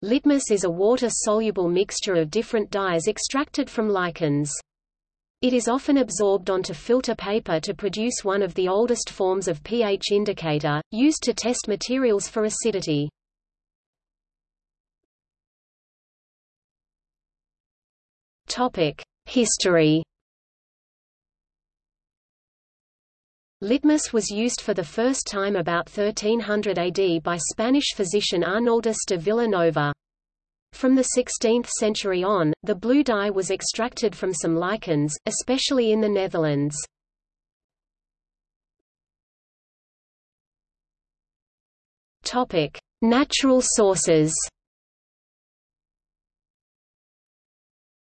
Litmus is a water-soluble mixture of different dyes extracted from lichens. It is often absorbed onto filter paper to produce one of the oldest forms of pH indicator, used to test materials for acidity. History Litmus was used for the first time about 1300 AD by Spanish physician Arnaldus de Villanova. From the 16th century on, the blue dye was extracted from some lichens, especially in the Netherlands. Topic: Natural sources.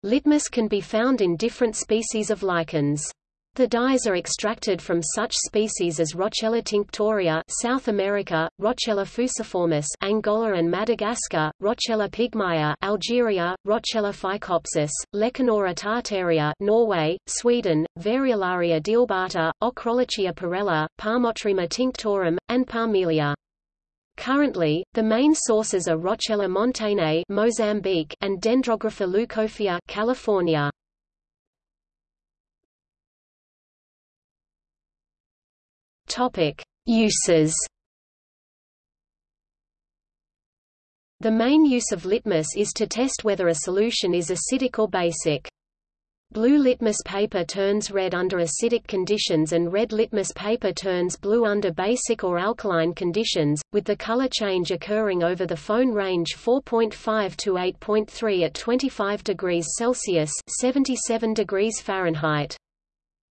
Litmus can be found in different species of lichens. The dyes are extracted from such species as Roccella tinctoria South America, Roccella fuciformis Angola and Madagascar, Roccella pygmaea Algeria, Roccella phycopsis, Lecanora tartarea Norway, Sweden, Variolaria dealbata, Ochrolechia parella, Parmotrema tinctorum, and Parmelia. Currently, the main sources are Roccella montagnei Mozambique and Dendrographa leucophila California. Topic: Uses. The main use of litmus is to test whether a solution is acidic or basic. Blue litmus paper turns red under acidic conditions and red litmus paper turns blue under basic or alkaline conditions, with the color change occurring over the pH range 4.5 to 8.3 at 25 degrees Celsius 77 degrees Fahrenheit.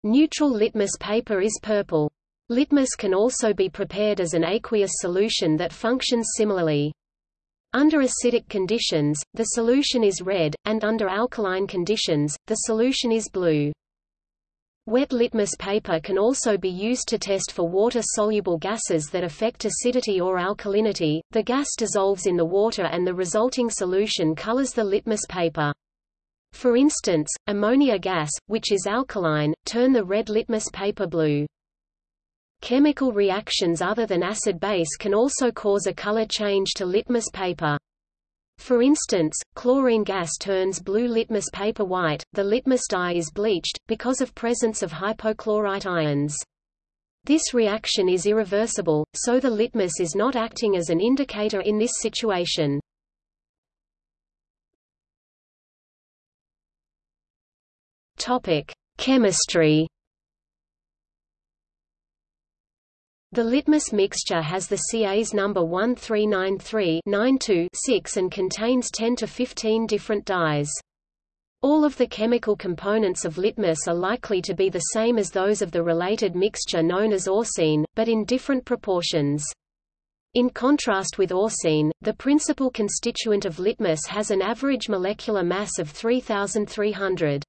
Neutral litmus paper is purple. Litmus can also be prepared as an aqueous solution that functions similarly. Under acidic conditions, the solution is red, and under alkaline conditions, the solution is blue. Wet litmus paper can also be used to test for water-soluble gases that affect acidity or alkalinity. The gas dissolves in the water and the resulting solution colors the litmus paper. For instance, ammonia gas, which is alkaline, turn the red litmus paper blue. Chemical reactions other than acid-base can also cause a color change to litmus paper. For instance, chlorine gas turns blue litmus paper white, the litmus dye is bleached, because of presence of hypochlorite ions. This reaction is irreversible, so the litmus is not acting as an indicator in this situation. Chemistry The litmus mixture has the CAS number 1393-92-6 and contains 10 to 15 different dyes. All of the chemical components of litmus are likely to be the same as those of the related mixture known as orcein, but in different proportions. In contrast with orcein, the principal constituent of litmus has an average molecular mass of 3300.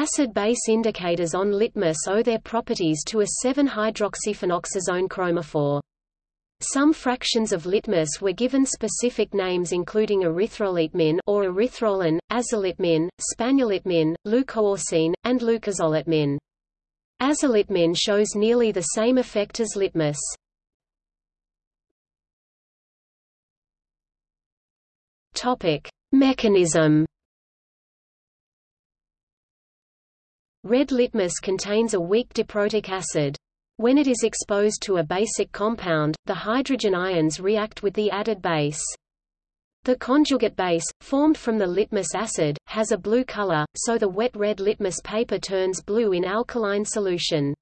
Acid-base indicators on litmus owe their properties to a 7-hydroxyphenoxazone chromophore. Some fractions of litmus were given specific names including erythrolitmin or erythrolein, azolitmin, spaniolitmin, leucoorcein, and leucazolitmin. Azolitmin shows nearly the same effect as litmus. Topic: Mechanism Red litmus contains a weak diprotic acid. When it is exposed to a basic compound, the hydrogen ions react with the added base. The conjugate base, formed from the litmus acid, has a blue color, so the wet red litmus paper turns blue in alkaline solution.